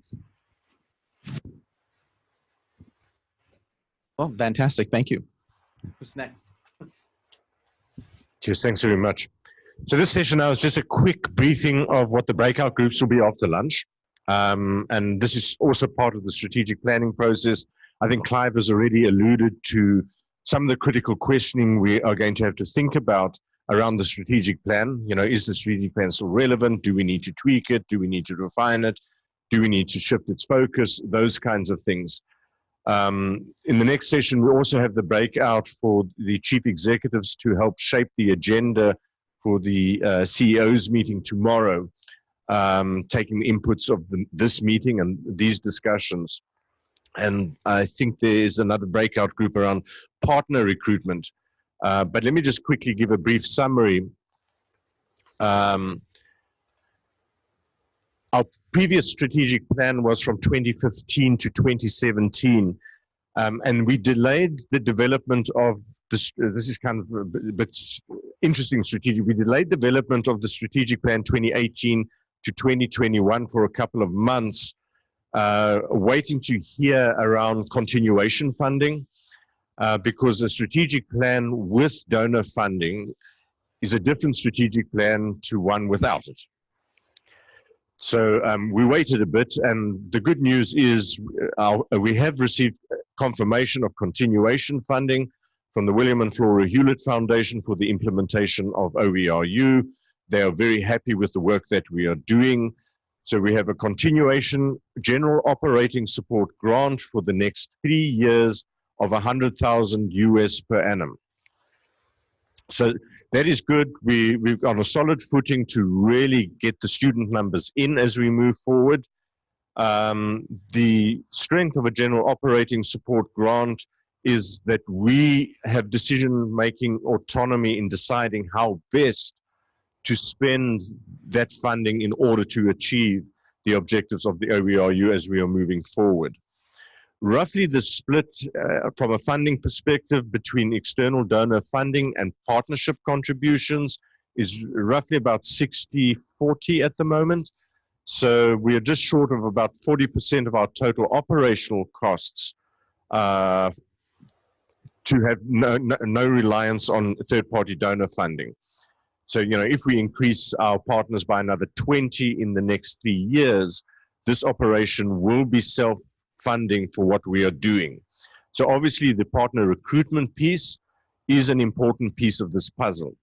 slides. Well, fantastic. Thank you. Who's next? Cheers, thanks very much. So this session now is just a quick briefing of what the breakout groups will be after lunch. Um, and this is also part of the strategic planning process. I think Clive has already alluded to some of the critical questioning we are going to have to think about around the strategic plan. You know, is the strategic plan still relevant? Do we need to tweak it? Do we need to refine it? Do we need to shift its focus? Those kinds of things. Um, in the next session, we also have the breakout for the chief executives to help shape the agenda for the uh, CEO's meeting tomorrow, um, taking the inputs of the, this meeting and these discussions. And I think there is another breakout group around partner recruitment. Uh, but let me just quickly give a brief summary. Um, our previous strategic plan was from 2015 to 2017. Um, and we delayed the development of this. Uh, this is kind of a bit interesting strategic. We delayed development of the strategic plan 2018 to 2021 for a couple of months, uh, waiting to hear around continuation funding, uh, because a strategic plan with donor funding is a different strategic plan to one without it. So um, we waited a bit, and the good news is uh, we have received confirmation of continuation funding from the William and Flora Hewlett Foundation for the implementation of OERU. They are very happy with the work that we are doing. So we have a continuation general operating support grant for the next three years of 100,000 US per annum. So that is good. We, we've on a solid footing to really get the student numbers in as we move forward. Um, the strength of a general operating support grant is that we have decision-making autonomy in deciding how best to spend that funding in order to achieve the objectives of the OERU as we are moving forward roughly the split uh, from a funding perspective between external donor funding and partnership contributions is roughly about 60 40 at the moment. So we are just short of about 40% of our total operational costs uh, to have no, no, no reliance on third party donor funding. So, you know, if we increase our partners by another 20 in the next three years, this operation will be self funding for what we are doing. So obviously the partner recruitment piece is an important piece of this puzzle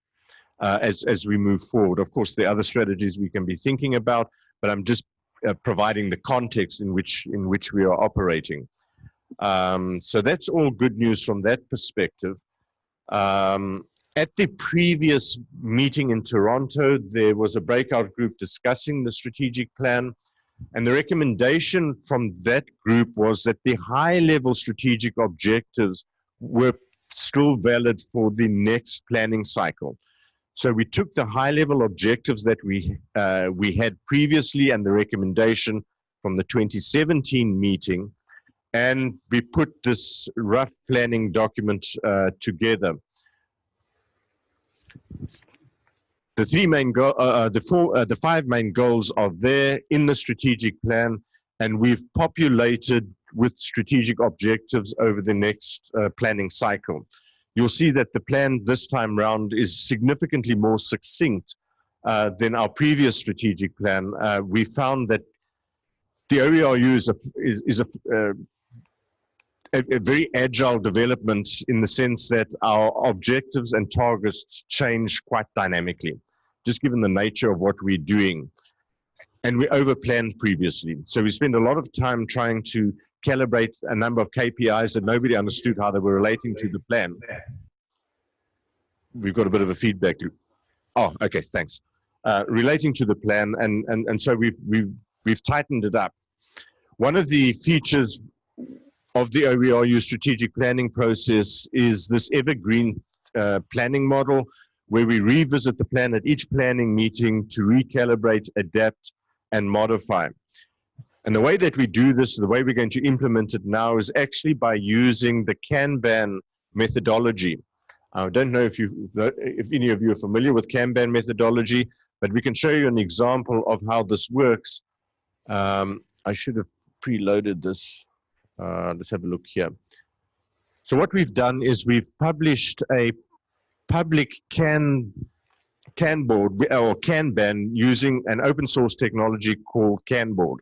uh, as, as we move forward. Of course, are other strategies we can be thinking about, but I'm just uh, providing the context in which, in which we are operating. Um, so that's all good news from that perspective. Um, at the previous meeting in Toronto, there was a breakout group discussing the strategic plan. And the recommendation from that group was that the high level strategic objectives were still valid for the next planning cycle. So we took the high level objectives that we, uh, we had previously and the recommendation from the 2017 meeting, and we put this rough planning document uh, together the three main go uh, uh, the four uh, the five main goals are there in the strategic plan and we've populated with strategic objectives over the next uh, planning cycle. You'll see that the plan this time round is significantly more succinct uh, than our previous strategic plan. Uh, we found that the OERU is a, is, is a a, a, very agile development in the sense that our objectives and targets change quite dynamically, just given the nature of what we're doing. And we overplanned previously. So we spent a lot of time trying to calibrate a number of KPIs that nobody understood how they were relating to the plan. We've got a bit of a feedback loop. Oh, okay, thanks. Uh, relating to the plan, and, and, and so we've, we've, we've tightened it up. One of the features of the OERU strategic planning process is this evergreen uh, planning model where we revisit the plan at each planning meeting to recalibrate, adapt, and modify. And the way that we do this, the way we're going to implement it now is actually by using the Kanban methodology. I don't know if, you if any of you are familiar with Kanban methodology, but we can show you an example of how this works. Um, I should have preloaded this. Uh, let's have a look here. So what we've done is we've published a public can CAN board or Kanban using an open source technology called Kanboard.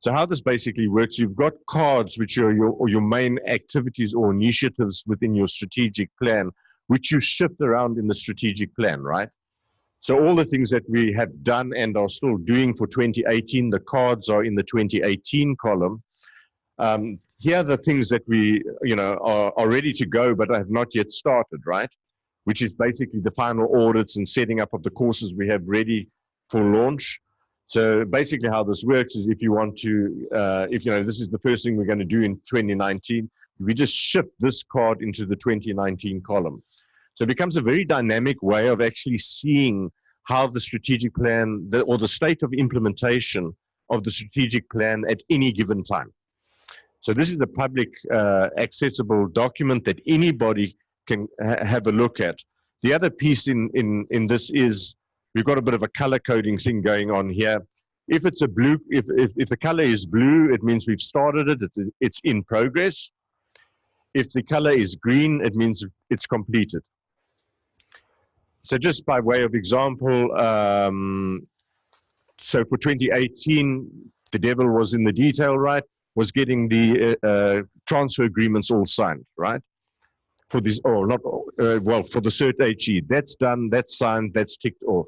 So how this basically works, you've got cards which are your, your main activities or initiatives within your strategic plan, which you shift around in the strategic plan, right? So all the things that we have done and are still doing for 2018, the cards are in the 2018 column. Um, here are the things that we, you know, are, are ready to go, but have not yet started, right? Which is basically the final audits and setting up of the courses we have ready for launch. So basically how this works is if you want to, uh, if you know, this is the first thing we're going to do in 2019, we just shift this card into the 2019 column. So it becomes a very dynamic way of actually seeing how the strategic plan the, or the state of implementation of the strategic plan at any given time. So this is a public uh, accessible document that anybody can ha have a look at. The other piece in, in, in this is we've got a bit of a color coding thing going on here. If it's a blue, if, if, if the color is blue, it means we've started it, it's, it's in progress. If the color is green, it means it's completed. So just by way of example, um, so for 2018, the devil was in the detail, right? Was getting the uh, uh, transfer agreements all signed, right? For this, or not, uh, well, for the cert HE, that's done, that's signed, that's ticked off.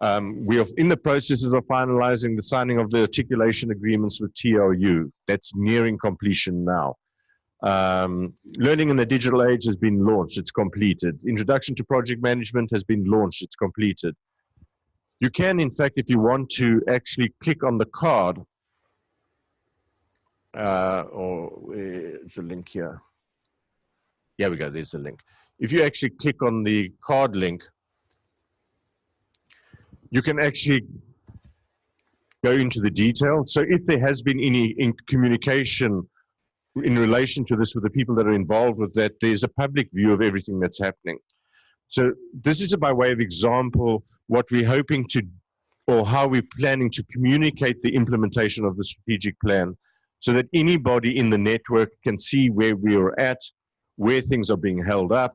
Um, we are in the processes of finalizing the signing of the articulation agreements with TRU. That's nearing completion now. Um, Learning in the Digital Age has been launched, it's completed. Introduction to Project Management has been launched, it's completed. You can, in fact, if you want to actually click on the card, uh, or it's a link here. Here we go, there's a link. If you actually click on the card link, you can actually go into the detail. So if there has been any in communication in relation to this with the people that are involved with that, there's a public view of everything that's happening. So this is by way of example, what we're hoping to, or how we're planning to communicate the implementation of the strategic plan so that anybody in the network can see where we are at, where things are being held up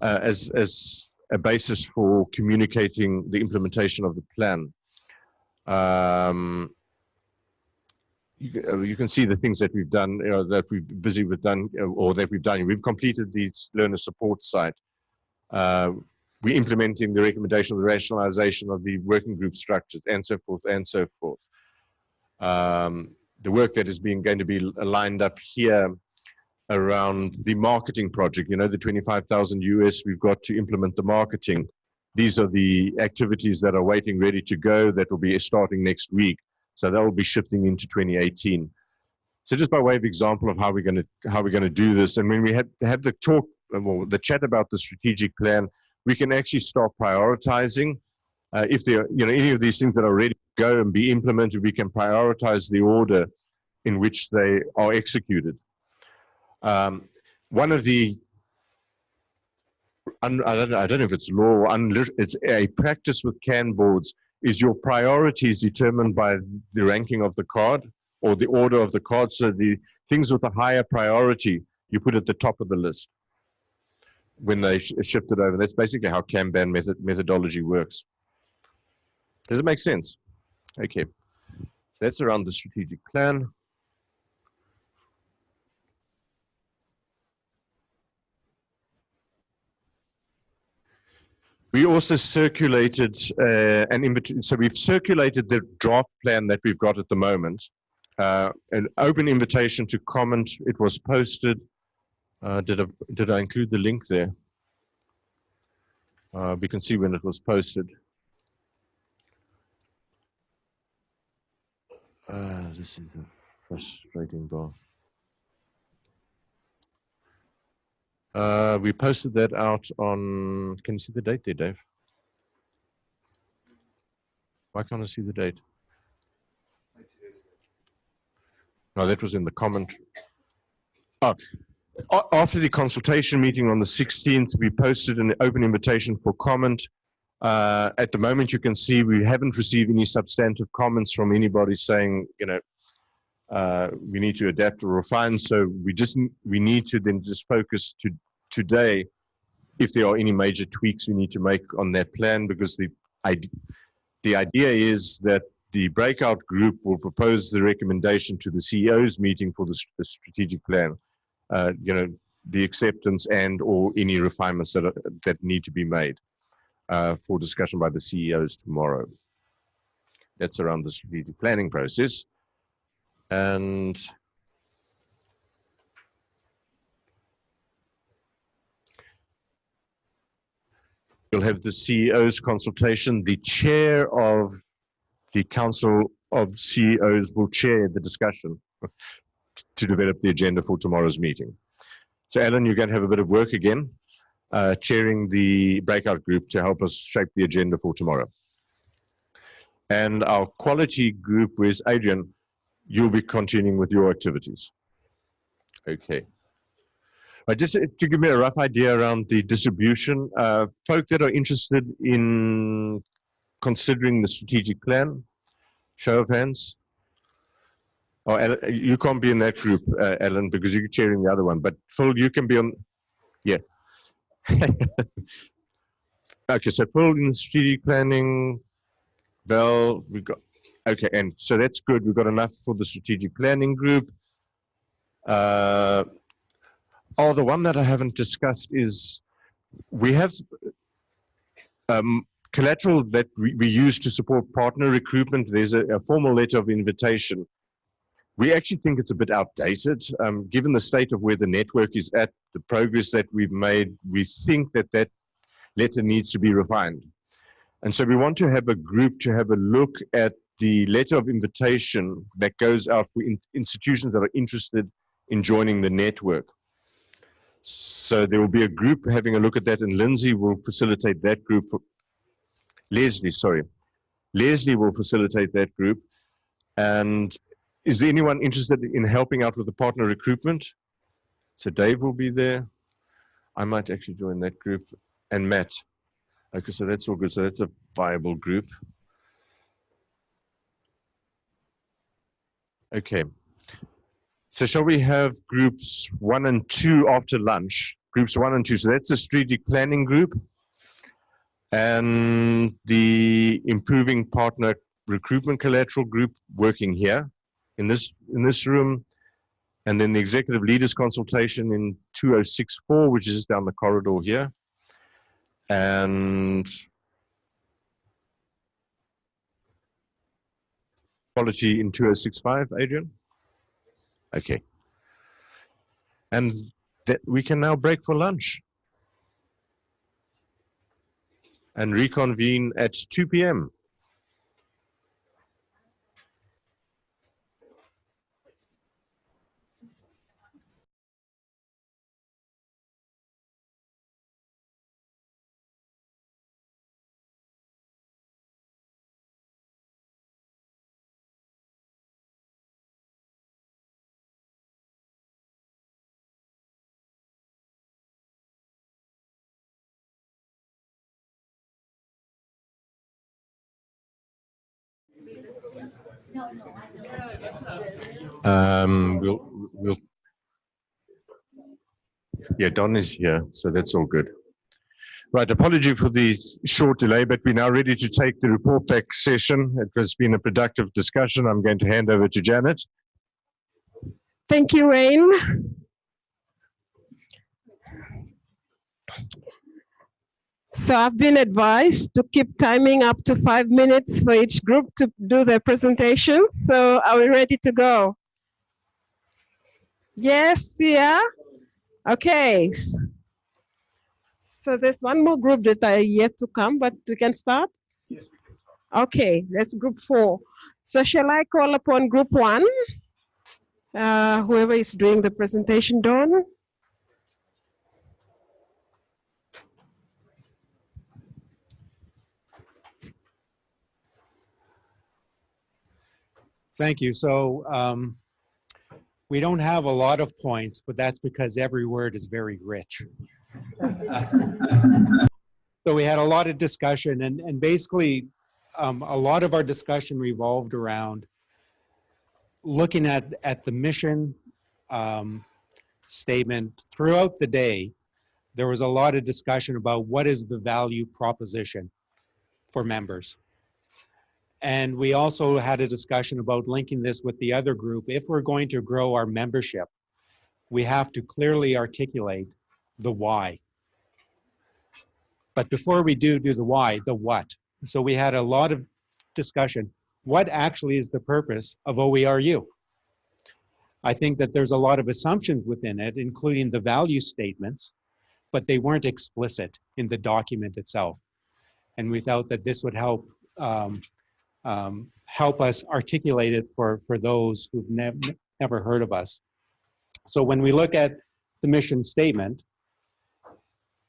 uh, as, as a basis for communicating the implementation of the plan. Um, you, uh, you, can see the things that we've done, you know, that we've busy with done, uh, or that we've done. We've completed the learner support site. Uh, we're implementing the recommendation of the rationalization of the working group structures and so forth and so forth. Um, the work that is being going to be lined up here around the marketing project, you know, the 25,000 US we've got to implement the marketing. These are the activities that are waiting ready to go that will be starting next week. So that will be shifting into 2018. So just by way of example of how we're going to how we're going to do this, and when we had have the talk, well, the chat about the strategic plan, we can actually start prioritizing. Uh, if there, you know, any of these things that are ready to go and be implemented, we can prioritize the order in which they are executed. Um, one of the I don't, I don't know if it's law or it's a practice with can boards is your priorities determined by the ranking of the card or the order of the card. So the things with a higher priority, you put at the top of the list when they sh shifted over. That's basically how Kanban method methodology works. Does it make sense? Okay. That's around the strategic plan. We also circulated uh, an invitation. So we've circulated the draft plan that we've got at the moment. Uh, an open invitation to comment. It was posted. Uh, did I did I include the link there? Uh, we can see when it was posted. Uh, this is a frustrating bar. Uh, we posted that out on, can you see the date there, Dave? Why can't I see the date? No, that was in the comment. Oh, after the consultation meeting on the 16th, we posted an open invitation for comment. Uh, at the moment, you can see we haven't received any substantive comments from anybody saying, you know, uh, we need to adapt or refine. So we just we need to then just focus to today if there are any major tweaks we need to make on that plan because the ide- the idea is that the breakout group will propose the recommendation to the CEO's meeting for the, the strategic plan. Uh, you know, the acceptance and or any refinements that are, that need to be made uh, for discussion by the CEOs tomorrow. That's around the strategic planning process. And you'll have the CEO's consultation. The chair of the council of CEOs will chair the discussion to develop the agenda for tomorrow's meeting. So Alan, you're going to have a bit of work again, uh, chairing the breakout group to help us shape the agenda for tomorrow. And our quality group with Adrian, you'll be continuing with your activities. Okay. Just to give me a rough idea around the distribution, uh, folk that are interested in considering the strategic plan, show of hands. Oh, you can't be in that group, uh, Alan, because you're chairing the other one. But Phil, you can be on. Yeah. okay, so Phil in strategic planning. Val, we got. Okay, and so that's good. We've got enough for the strategic planning group. Uh, oh, the one that I haven't discussed is we have um, collateral that we, we use to support partner recruitment. There's a, a formal letter of invitation. We actually think it's a bit outdated. Um, given the state of where the network is at, the progress that we've made, we think that that letter needs to be refined. And so we want to have a group to have a look at the letter of invitation that goes out for in, institutions that are interested in joining the network. So there will be a group having a look at that, and Lindsay will facilitate that group. For, Leslie, sorry. Leslie will facilitate that group. And is there anyone interested in helping out with the partner recruitment? So Dave will be there. I might actually join that group. And Matt. Okay, so that's all good. So that's a viable group. Okay. So shall we have groups one and two after lunch? Groups one and two. So that's a strategic planning group. And the improving partner recruitment collateral group working here in this in this room. And then the executive leaders consultation in 2064, which is down the corridor here. And quality in 2065, Adrian? Okay. And that we can now break for lunch and reconvene at 2 p.m. Um, we'll, we'll, yeah, Don is here, so that's all good. Right, apology for the short delay, but we're now ready to take the report back session. It has been a productive discussion. I'm going to hand over to Janet. Thank you, Rain. So I've been advised to keep timing up to five minutes for each group to do their presentations. So are we ready to go? Yes, yeah? Okay. So there's one more group that are yet to come, but we can start? Yes, we can start. Okay, that's group four. So shall I call upon group one? Uh, whoever is doing the presentation, Dawn? Thank you. So um, we don't have a lot of points, but that's because every word is very rich. so we had a lot of discussion and, and basically um, a lot of our discussion revolved around looking at, at the mission um, statement throughout the day, there was a lot of discussion about what is the value proposition for members. And we also had a discussion about linking this with the other group. If we're going to grow our membership, we have to clearly articulate the why. But before we do do the why, the what. So we had a lot of discussion. What actually is the purpose of OERU? I think that there's a lot of assumptions within it, including the value statements, but they weren't explicit in the document itself. And we felt that this would help um, um, help us articulate it for, for those who've nev never heard of us. So when we look at the mission statement,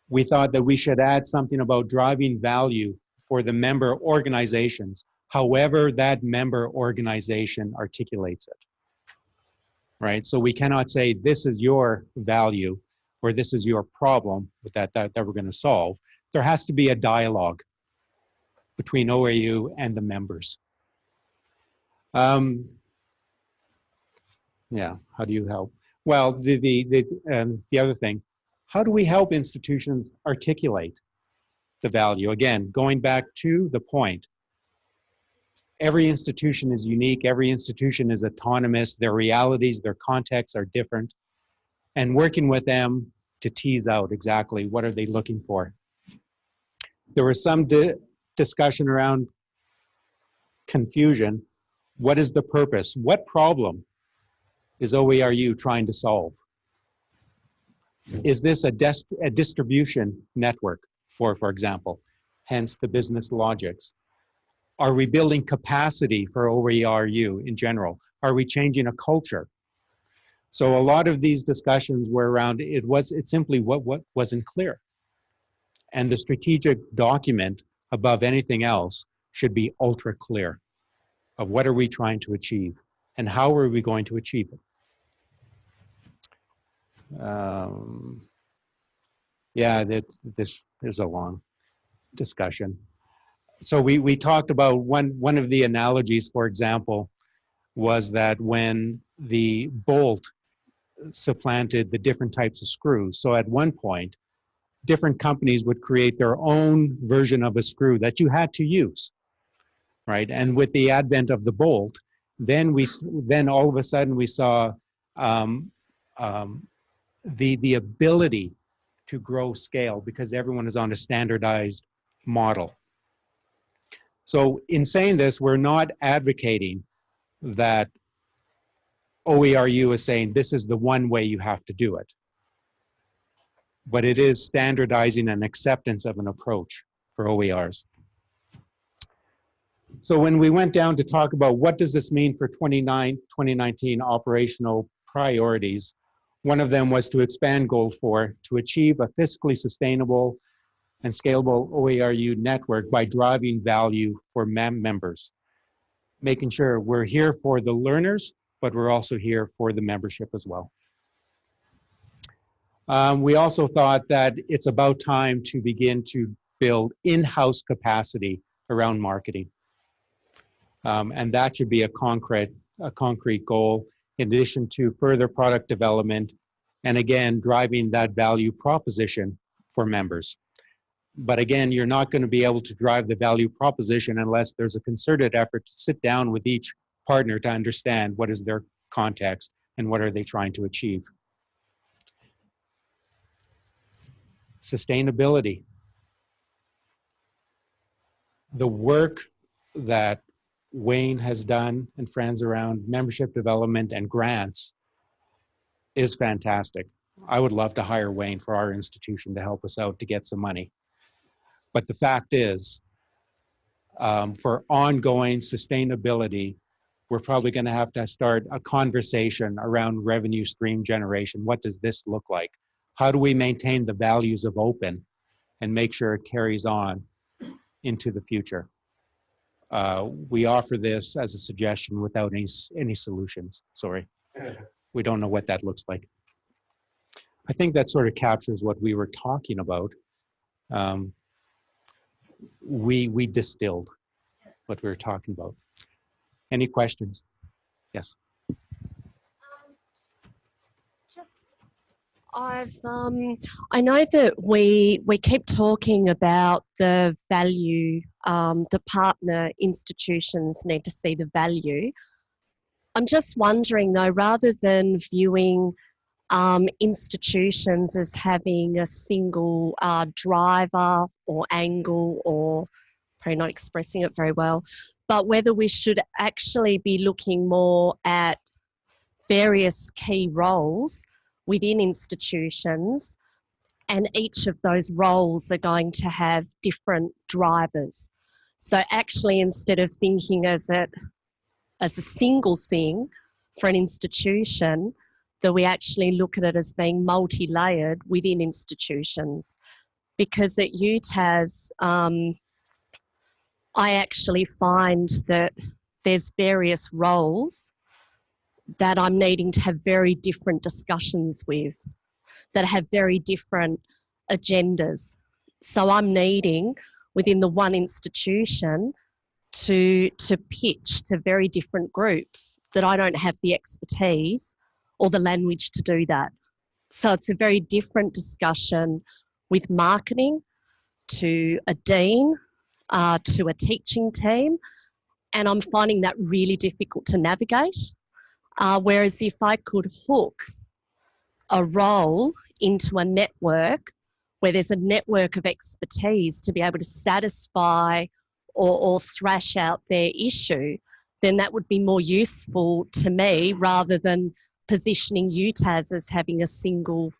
we thought that we should add something about driving value for the member organizations, however that member organization articulates it. Right, so we cannot say this is your value or this is your problem that, that, that we're gonna solve. There has to be a dialogue between OAU and the members. Um, yeah, how do you help? Well, the, the, the, um, the other thing, how do we help institutions articulate the value? Again, going back to the point, every institution is unique, every institution is autonomous, their realities, their contexts are different, and working with them to tease out exactly what are they looking for. There were some discussion around confusion. What is the purpose? What problem is OERU trying to solve? Is this a, a distribution network, for, for example, hence the business logics? Are we building capacity for OERU in general? Are we changing a culture? So a lot of these discussions were around, it was, it simply what, what wasn't clear. And the strategic document above anything else should be ultra clear of what are we trying to achieve and how are we going to achieve it. Um, yeah, that this is a long discussion. So we we talked about one one of the analogies, for example, was that when the bolt supplanted the different types of screws. So at one point, different companies would create their own version of a screw that you had to use, right? And with the advent of the bolt, then we then all of a sudden we saw um, um, the the ability to grow scale because everyone is on a standardized model. So in saying this, we're not advocating that OERU is saying this is the one way you have to do it. But it is standardizing an acceptance of an approach for OERs. So when we went down to talk about what does this mean for 29, 2019 operational priorities, one of them was to expand Goal 4 to achieve a fiscally sustainable and scalable OERU network by driving value for mem members, making sure we're here for the learners, but we're also here for the membership as well. Um, we also thought that it's about time to begin to build in-house capacity around marketing. Um, and that should be a concrete, a concrete goal in addition to further product development and again, driving that value proposition for members. But again, you're not going to be able to drive the value proposition unless there's a concerted effort to sit down with each partner to understand what is their context and what are they trying to achieve. Sustainability. The work that Wayne has done and friends around membership development and grants is fantastic. I would love to hire Wayne for our institution to help us out to get some money. But the fact is, um, for ongoing sustainability, we're probably going to have to start a conversation around revenue stream generation. What does this look like? How do we maintain the values of open and make sure it carries on into the future? Uh, we offer this as a suggestion without any, any solutions, sorry. We don't know what that looks like. I think that sort of captures what we were talking about. Um, we, we distilled what we were talking about. Any questions? Yes. I've um I know that we we keep talking about the value um the partner institutions need to see the value. I'm just wondering though, rather than viewing um, institutions as having a single uh, driver or angle or probably not expressing it very well, but whether we should actually be looking more at various key roles within institutions and each of those roles are going to have different drivers. So actually instead of thinking as it as a single thing for an institution, that we actually look at it as being multi-layered within institutions. Because at UTAS, um, I actually find that there's various roles that I'm needing to have very different discussions with, that have very different agendas. So I'm needing within the one institution to, to pitch to very different groups that I don't have the expertise or the language to do that. So it's a very different discussion with marketing to a dean, uh, to a teaching team. And I'm finding that really difficult to navigate. Uh, whereas if I could hook a role into a network where there's a network of expertise to be able to satisfy or, or thrash out their issue, then that would be more useful to me rather than positioning UTAS as having a single,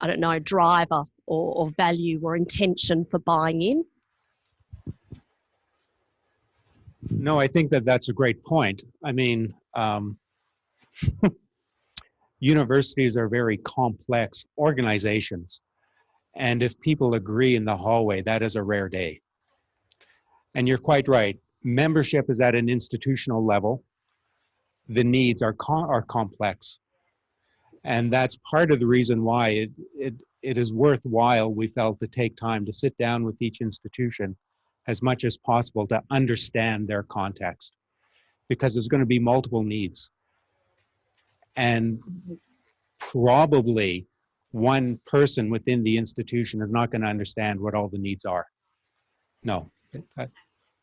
I don't know, driver or, or value or intention for buying in. No, I think that that's a great point. I mean, um, universities are very complex organizations. And if people agree in the hallway, that is a rare day. And you're quite right. Membership is at an institutional level. The needs are, co- are complex. And that's part of the reason why it, it, it is worthwhile, we felt, to take time to sit down with each institution as much as possible to understand their context. Because there's going to be multiple needs. And probably one person within the institution is not going to understand what all the needs are. No,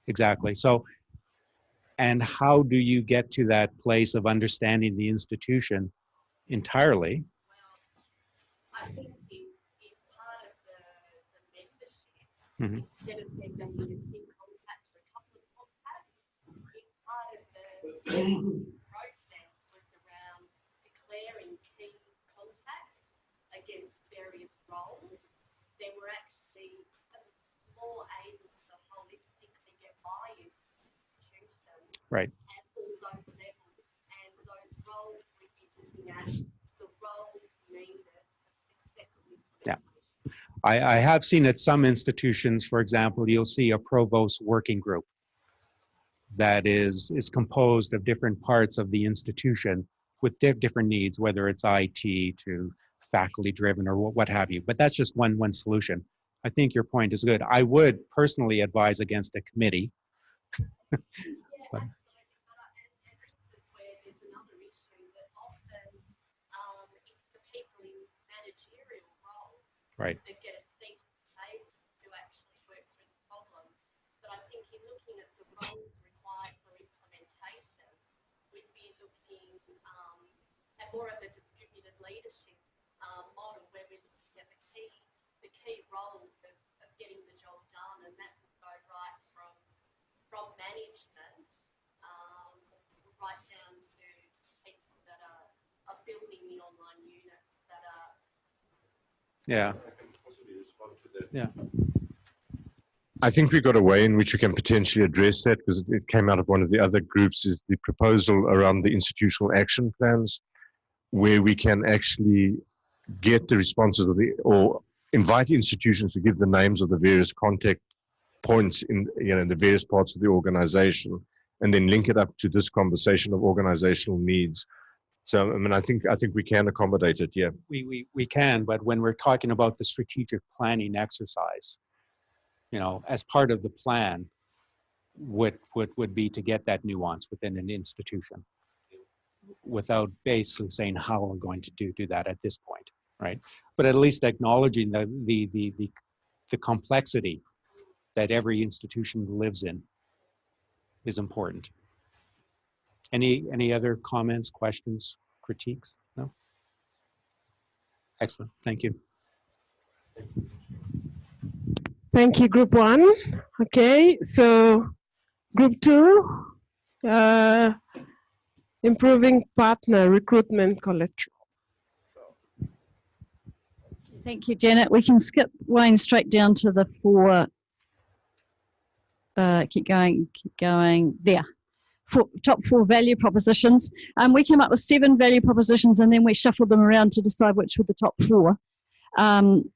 exactly. So, and how do you get to that place of understanding the institution entirely? I think if, if part of the, the membership, Mhm. instead of them being in contact or a couple of contacts, if part of the process was around declaring key contacts against various roles, then we're actually more able to holistically get buy-in from the institution Right. at all those levels. And those roles we'd be looking at, the roles needed for successful Yeah. I, I have seen at some institutions, for example, you'll see a provost working group that is, is composed of different parts of the institution with di- different needs, whether it's IT to faculty driven or what, what have you. But that's just one, one solution. I think your point is good. I would personally advise against a committee. Yeah, But- absolutely. But I, and, and this is where there's another issue that often um, it's the people in managerial roles Right. that get a seat at the table to actually work through the problems. But I think in looking at the roles required for implementation, we'd be looking um, at more of a distributed leadership um, model where we're looking at the key the key roles of, of getting the job done, and that would go right from from management um, right down to people that are, are building the online Yeah. Yeah. I think we got a way in which we can potentially address that because it came out of one of the other groups is the proposal around the institutional action plans where we can actually get the responses of the or invite institutions to give the names of the various contact points in you know in the various parts of the organization and then link it up to this conversation of organizational needs so i mean i think i think we can accommodate it yeah we, we, we can, but when we're talking about the strategic planning exercise, you know, as part of the plan, would, would, would be to get that nuance within an institution. without basically saying how we're going to do, do that at this point, right? But at least acknowledging the, the, the, the, the complexity that every institution lives in is important. Any, any other comments, questions, critiques? No? Excellent, thank you. Thank you, group one. Okay, so group two, uh, improving partner recruitment collateral. Thank you, Janet. We can skip Wayne straight down to the four. Uh, keep going, keep going. There. Four, top four value propositions. Um, we came up with seven value propositions and then we shuffled them around to decide which were the top four. Um,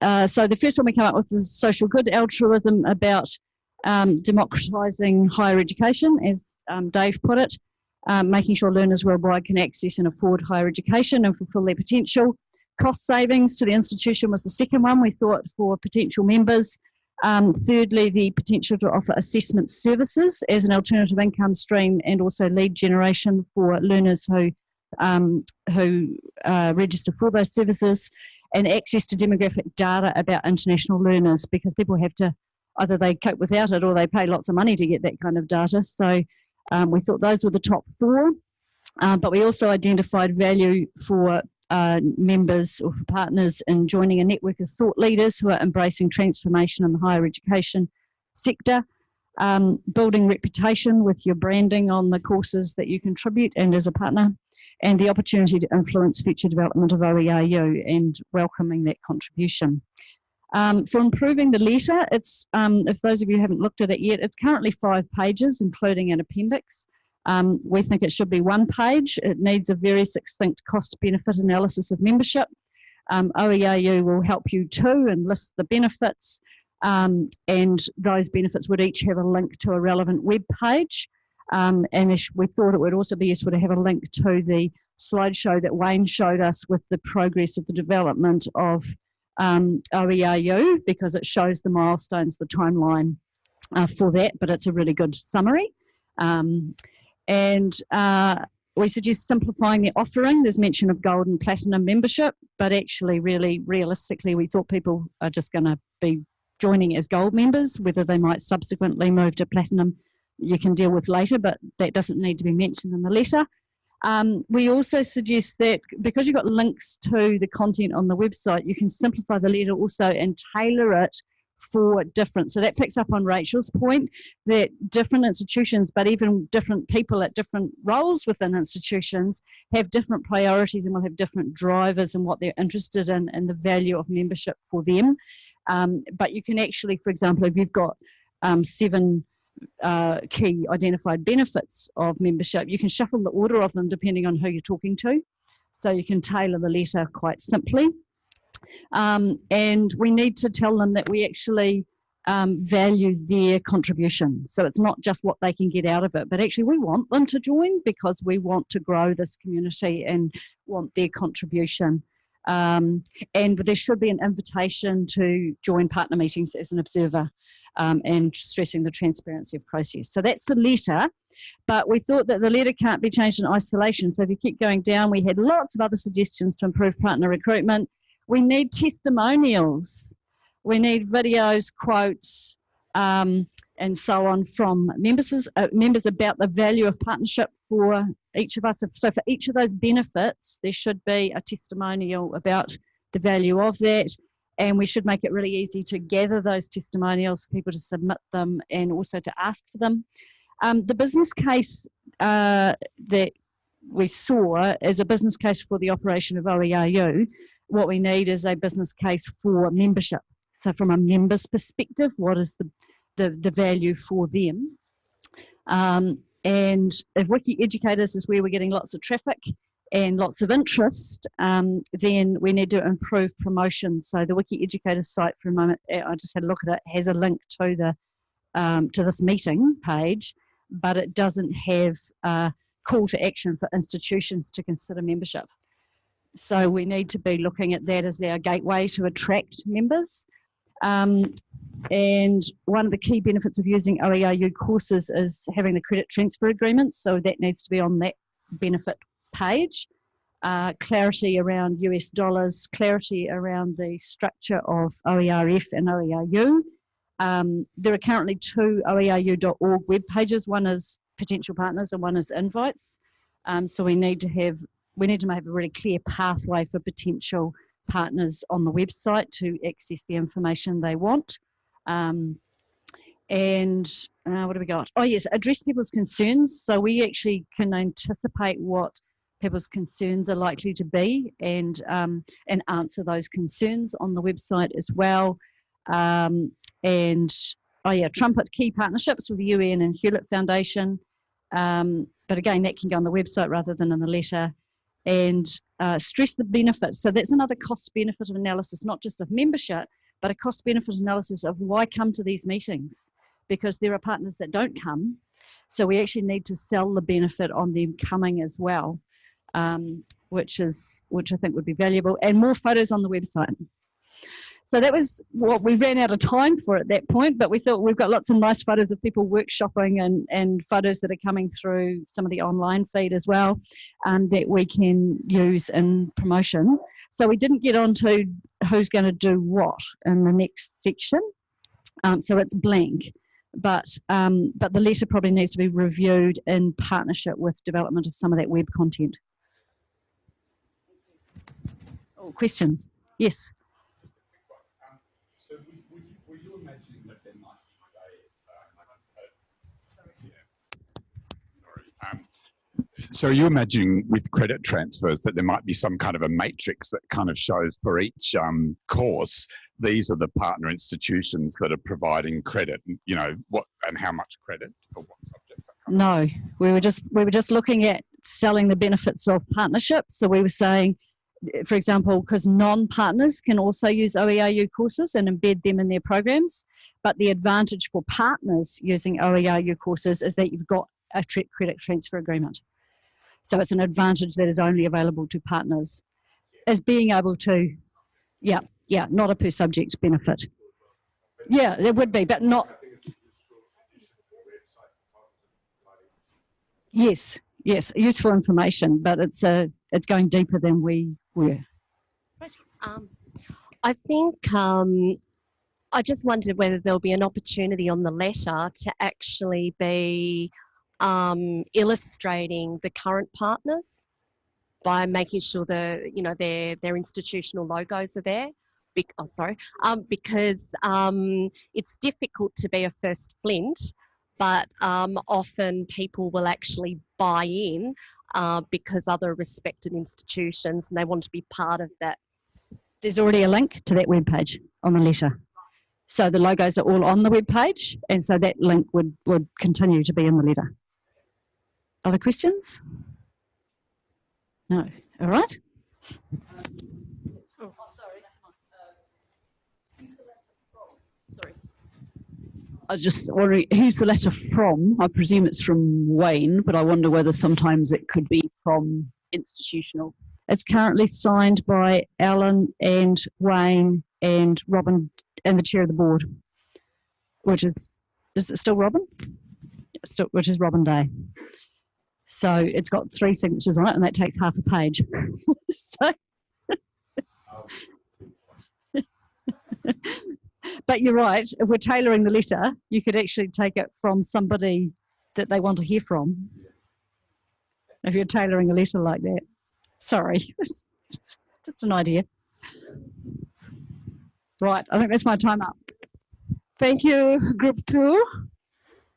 uh, so the first one we came up with is social good altruism about um, democratising higher education, as um, Dave put it, um, making sure learners worldwide can access and afford higher education and fulfil their potential. Cost savings to the institution was the second one we thought for potential members. Um, thirdly, the potential to offer assessment services as an alternative income stream and also lead generation for learners who, um, who uh, register for those services and access to demographic data about international learners because people have to either they cope without it or they pay lots of money to get that kind of data. So um, we thought those were the top four. Uh, but we also identified value for uh, members or for partners in joining a network of thought leaders who are embracing transformation in the higher education sector, um, building reputation with your branding on the courses that you contribute and as a partner, and the opportunity to influence future development of OERU and welcoming that contribution. Um, for improving the letter, it's um, if those of you haven't looked at it yet, it's currently five pages, including an appendix. Um, we think it should be one page. It needs a very succinct cost benefit analysis of membership. Um, will help you too and list the benefits um, and those benefits would each have a link to a relevant web page. Um, and we thought it would also be useful to have a link to the slideshow that Wayne showed us with the progress of the development of um, because it shows the milestones, the timeline uh, for that, but it's a really good summary. Um, and uh, we suggest simplifying the offering. There's mention of gold and platinum membership, but actually really realistically, we thought people are just gonna be joining as gold members, whether they might subsequently move to platinum, you can deal with later, but that doesn't need to be mentioned in the letter. Um, we also suggest that because you've got links to the content on the website, you can simplify the letter also and tailor it for different. So that picks up on Rachel's point that different institutions, but even different people at different roles within institutions have different priorities and will have different drivers and what they're interested in and the value of membership for them. Um, but you can actually, for example, if you've got um, seven uh, key identified benefits of membership, you can shuffle the order of them depending on who you're talking to. So you can tailor the letter quite simply. Um, and we need to tell them that we actually um, value their contribution. So it's not just what they can get out of it, but actually we want them to join because we want to grow this community and want their contribution. Um, and there should be an invitation to join partner meetings as an observer um, and stressing the transparency of process. So that's the letter, but we thought that the letter can't be changed in isolation. So if you keep going down, we had lots of other suggestions to improve partner recruitment. We need testimonials. We need videos, quotes, um, and so on from members, uh, members about the value of partnership for each of us. So for each of those benefits, there should be a testimonial about the value of that. And we should make it really easy to gather those testimonials for people to submit them and also to ask for them. Um, the business case uh, that we saw is a business case for the operation of OERU. What we need is a business case for membership. So from a member's perspective, what is the, the, the value for them? Um, and if WikiEducators is where we're getting lots of traffic and lots of interest, um, then we need to improve promotion. So the WikiEducators site for a moment, eh, I just had a look at it, has a link to the um, to this meeting page, but it doesn't have a call to action for institutions to consider membership. So we need to be looking at that as our gateway to attract members. Um, and one of the key benefits of using OERU courses is having the credit transfer agreements. So that needs to be on that benefit page. Uh, clarity around US dollars, clarity around the structure of OERF and OERU. Um, there are currently two oeru.org web pages. One is potential partners and one is invites. Um, so we need to have we need to have a really clear pathway for potential partners on the website to access the information they want. Um, and uh, what have we got? Oh yes, address people's concerns. So we actually can anticipate what people's concerns are likely to be and um, and answer those concerns on the website as well. Um, and oh yeah, trumpet key partnerships with the UN and Hewlett Foundation. Um, but again, that can go on the website rather than in the letter. And uh, stress the benefits. So that's another cost benefit analysis, not just of membership, but a cost benefit analysis of why come to these meetings because there are partners that don't come. So we actually need to sell the benefit on them coming as well, um, which is which I think would be valuable, and more photos on the website. So that was what we ran out of time for at that point, but we thought we've got lots of nice photos of people workshopping and, and photos that are coming through some of the online feed as well um, that we can use in promotion. So we didn't get on to who's going to do what in the next section. Um, so it's blank, but um, but the letter probably needs to be reviewed in partnership with development of some of that web content. Oh, questions? Yes. So were you, were you imagining that there might be a, uh, sorry, um, so are you imagining with credit transfers that there might be some kind of a matrix that kind of shows for each um, course these are the partner institutions that are providing credit you know what and how much credit for what subjects No, we were just we were just looking at selling the benefits of partnership. So we were saying, for example, because non-partners can also use OERU courses and embed them in their programs, but the advantage for partners using OERU courses is that you've got a credit transfer agreement. So it's an advantage that is only available to partners, as being able to, yeah, yeah, not a per subject benefit. Yeah, there would be, but not. Yes, yes, useful information, but it's a it's going deeper than we were. Um, I think um, I just wondered whether there'll be an opportunity on the letter to actually be um, illustrating the current partners by making sure the you know their their institutional logos are there. Bec- oh, sorry, um, because um, it's difficult to be a first flint, but um, often people will actually buy in uh, because other respected institutions and they want to be part of that There's already a link to that web page on the letter. So the logos are all on the web page, and so that link would, would continue to be in the letter. Other questions? No. All right. Oh, I was just wondering who's the letter from? I presume it's from Wayne, but I wonder whether sometimes it could be from institutional. It's currently signed by Alan and Wayne and Robin and the chair of the board, which is is it still Robin? Still, which is Robin Day. So it's got three signatures on it, and that takes half a page. but you're right. If we're tailoring the letter, you could actually take it from somebody that they want to hear from. If you're tailoring a letter like that. Sorry, just an idea. Right, I think that's my time up. Thank you, group two.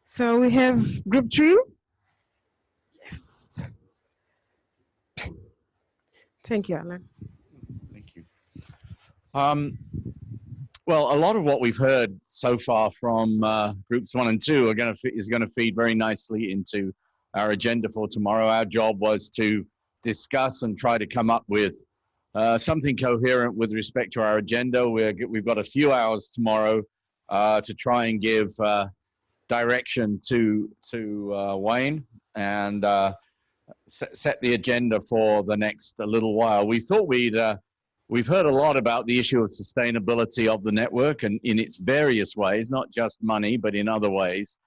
So we have group three. Thank you, Alan. Thank you. Um, well, a lot of what we've heard so far from uh, groups one and two are going to is going to feed very nicely into our agenda for tomorrow. Our job was to discuss and try to come up with uh, something coherent with respect to our agenda. We're, we've got a few hours tomorrow uh, to try and give uh, direction to to uh, Wayne and uh, set, set the agenda for the next a little while. We thought we'd uh, we've heard a lot about the issue of sustainability of the network and in its various ways, not just money, but in other ways.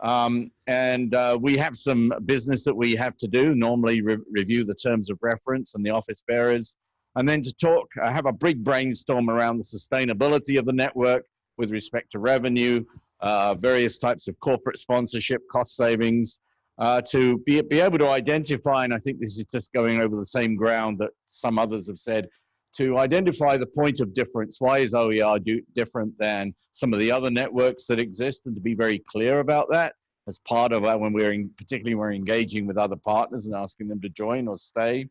Um, and uh, we have some business that we have to do, normally re review the terms of reference and the office bearers, and then to talk, uh, have a big brainstorm around the sustainability of the network with respect to revenue, uh, various types of corporate sponsorship, cost savings, uh, to be, be able to identify, and I think this is just going over the same ground that some others have said, to identify the point of difference. Why is OERU, different than some of the other networks that exist and to be very clear about that as part of when we're in, particularly when we're engaging with other partners and asking them to join or stay.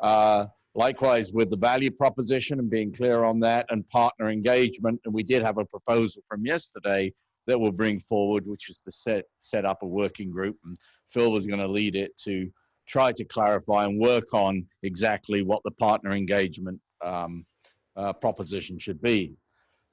Uh, likewise with the value proposition and being clear on that and partner engagement. And we did have a proposal from yesterday that we'll bring forward, which is to set, set up a working group. And Phil was going to lead it to try to clarify and work on exactly what the partner engagement um, uh, proposition should be.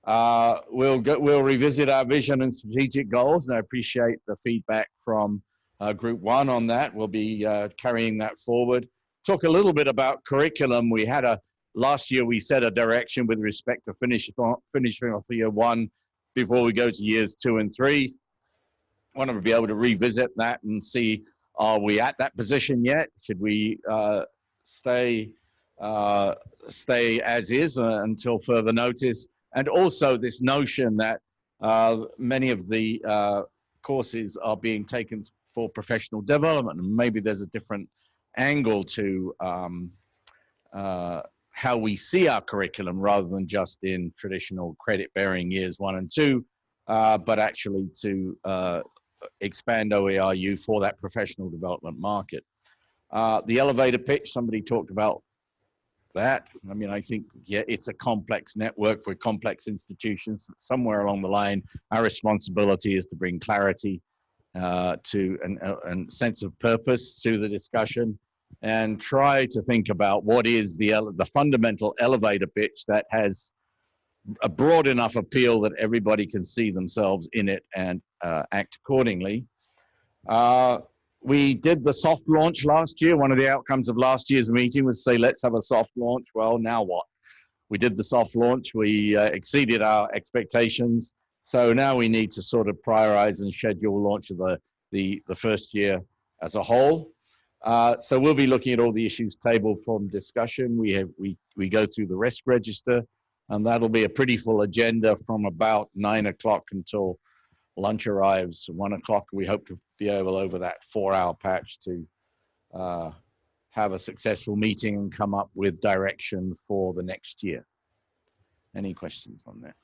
Uh, we'll go, we'll revisit our vision and strategic goals, and I appreciate the feedback from uh, Group One on that. We'll be uh, carrying that forward. Talk a little bit about curriculum. We had a last year we set a direction with respect to finish finishing off year one before we go to years two and three. Want to be able to revisit that and see are we at that position yet? Should we uh, stay uh, stay as is uh, until further notice? And also this notion that uh, many of the uh, courses are being taken for professional development, and maybe there's a different angle to um, uh, how we see our curriculum rather than just in traditional credit bearing years one and two, uh, but actually to uh, expand OERU for that professional development market. Uh, the elevator pitch, somebody talked about that. I mean, I think, yeah, it's a complex network with complex institutions. Somewhere along the line, our responsibility is to bring clarity uh, to an, uh, and sense of purpose to the discussion and try to think about what is the, the fundamental elevator pitch that has a broad enough appeal that everybody can see themselves in it and uh, act accordingly. Uh, we did the soft launch last year. One of the outcomes of last year's meeting was say, let's have a soft launch. Well, now what? We did the soft launch. We uh, exceeded our expectations. So now we need to sort of prioritize and schedule launch of the, the, the first year as a whole. Uh, so we'll be looking at all the issues tabled from discussion. We have we we go through the risk register, and that'll be a pretty full agenda from about nine o'clock until lunch arrives. One o'clock. We hope to be able over that four-hour patch to uh, have a successful meeting and come up with direction for the next year. Any questions on that?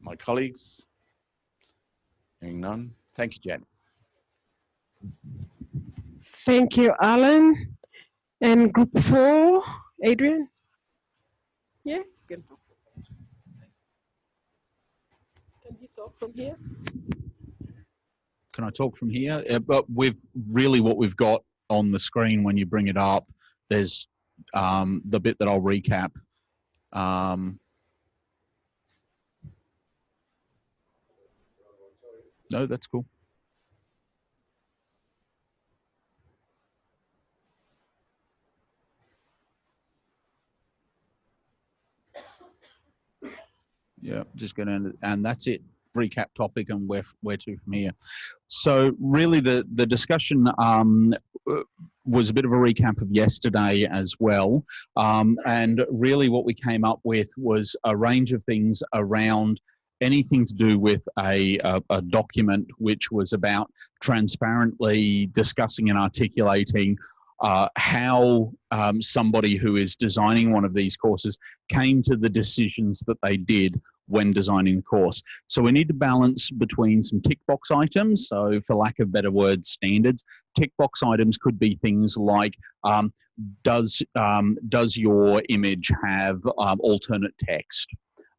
My colleagues? Hearing none. Thank you, Jen. Thank you, Alan. And group four, Adrian? Yeah, good. Can you talk from here? Can I talk from here? Uh, but with really what we've got on the screen when you bring it up, there's um, the bit that I'll recap. Um, no, that's cool. Yeah, just going to, and that's it. Recap topic and where where to from here. So really, the the discussion um, was a bit of a recap of yesterday as well, um, and really what we came up with was a range of things around anything to do with a, a, a, document which was about transparently discussing and articulating uh, how um, somebody who is designing one of these courses came to the decisions that they did when designing the course. So we need to balance between some tick box items. So for lack of better words, standards. Tick box items could be things like, um, does, um, does your image have um, alternate text?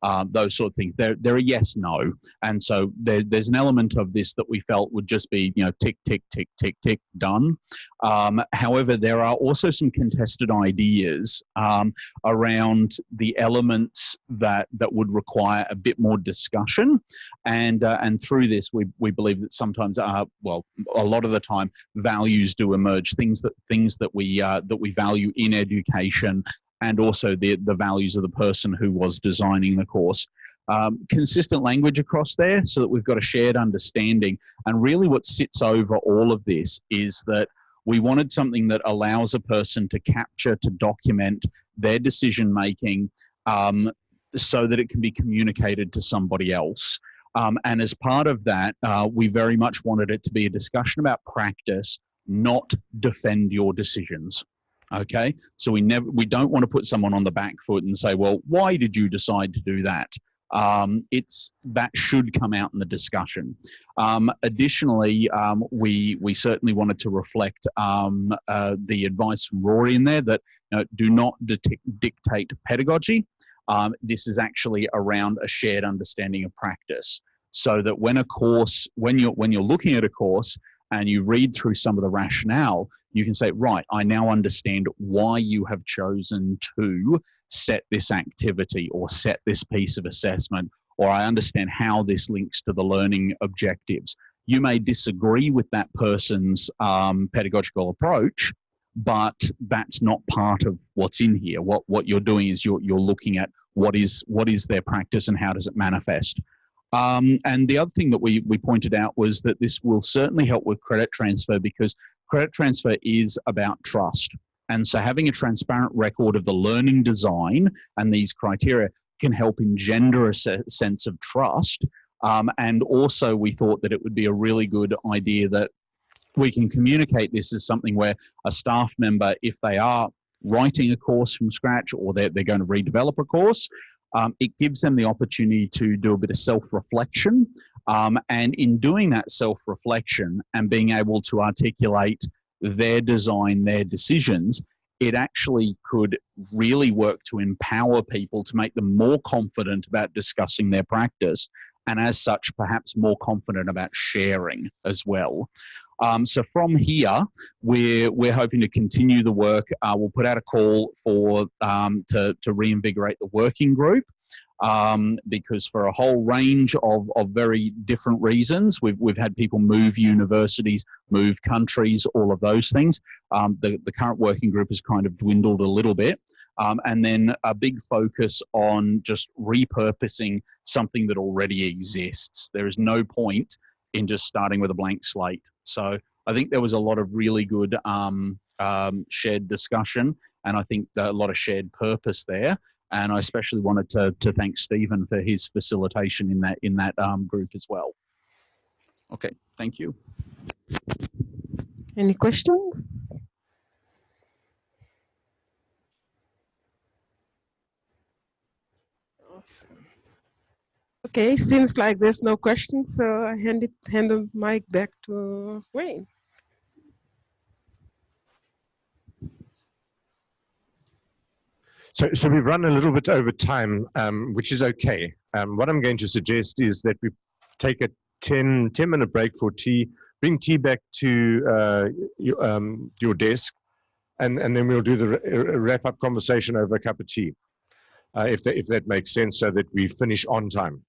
Um, those sort of things. They're, they're a yes, no. And so there, there's an element of this that we felt would just be, you know, tick, tick, tick, tick, tick, done. Um, however, there are also some contested ideas um, around the elements that, that would require a bit more discussion. And, uh, and through this, we, we believe that sometimes, uh, well, a lot of the time, values do emerge, things that, things that, we, uh, that we value in education and also the, the values of the person who was designing the course. um, consistent language across there so that we've got a shared understanding. And really, what sits over all of this is that we wanted something that allows a person to capture, to document their decision making um, so that it can be communicated to somebody else. Um, and as part of that, uh, we very much wanted it to be a discussion about practice, not defend your decisions. Okay, so we never we don't want to put someone on the back foot and say, well, why did you decide to do that? Um, it's that should come out in the discussion. Um, additionally, um, we we certainly wanted to reflect um, uh, the advice from Rory in there that you know, do not dictate pedagogy. Um, this is actually around a shared understanding of practice, so that when a course, when you're when you're looking at a course and you read through some of the rationale, you can say, right, I now understand why you have chosen to set this activity or set this piece of assessment, or I understand how this links to the learning objectives. You may disagree with that person's um, pedagogical approach, but that's not part of what's in here. What what you're doing is you're you're looking at what is what is their practice and how does it manifest. Um, and the other thing that we we pointed out was that this will certainly help with credit transfer because credit transfer is about trust. And so having a transparent record of the learning design and these criteria can help engender a sense of trust. Um, and also we thought that it would be a really good idea that we can communicate this as something where a staff member, if they are writing a course from scratch or they're, they're going to redevelop a course, um, it gives them the opportunity to do a bit of self-reflection um, and in doing that self reflection and being able to articulate their design, their decisions, it actually could really work to empower people to make them more confident about discussing their practice and as such perhaps more confident about sharing as well. Um, so from here we're we're hoping to continue the work. Uh, we'll put out a call for um, to, to reinvigorate the working group um, because for a whole range of, of very different reasons, we've, we've had people move universities, move countries, all of those things. Um, the, the current working group has kind of dwindled a little bit. Um, and then a big focus on just repurposing something that already exists. There is no point in just starting with a blank slate. So I think there was a lot of really good um, um, shared discussion and I think a lot of shared purpose there. And I especially wanted to, to thank Stephen for his facilitation in that, in that um, group as well. Okay, thank you. Any questions? Okay, seems like there's no questions, so I hand it hand the mic back to Wayne. So, so we've run a little bit over time, um, which is okay. Um, what I'm going to suggest is that we take a 10, 10 minute break for tea, bring tea back to uh, your, um, your desk, and, and then we'll do the wrap up conversation over a cup of tea, uh, if, that, if that makes sense, so that we finish on time.